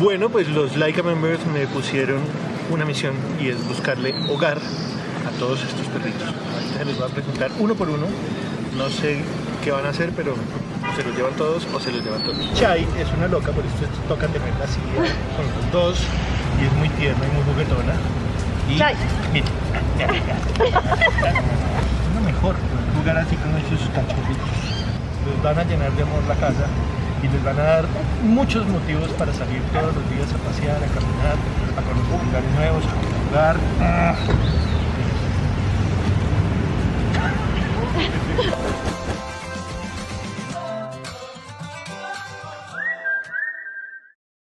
Bueno, pues los Laika members me pusieron una misión y es buscarle hogar a todos estos perritos. Ahorita se los voy a presentar uno por uno. No sé qué van a hacer, pero o se los llevan todos o se los llevan todos. Chai es una loca, por eso tocan tenerla así eh, con los dos y es muy tierna y muy juguetona. Y Chai. es lo mejor, jugar así con esos cachorritos. Les van a llenar de amor la casa y les van a dar muchos motivos para salir todos los días a pasear, a caminar, a conocer lugares nuevos, a jugar.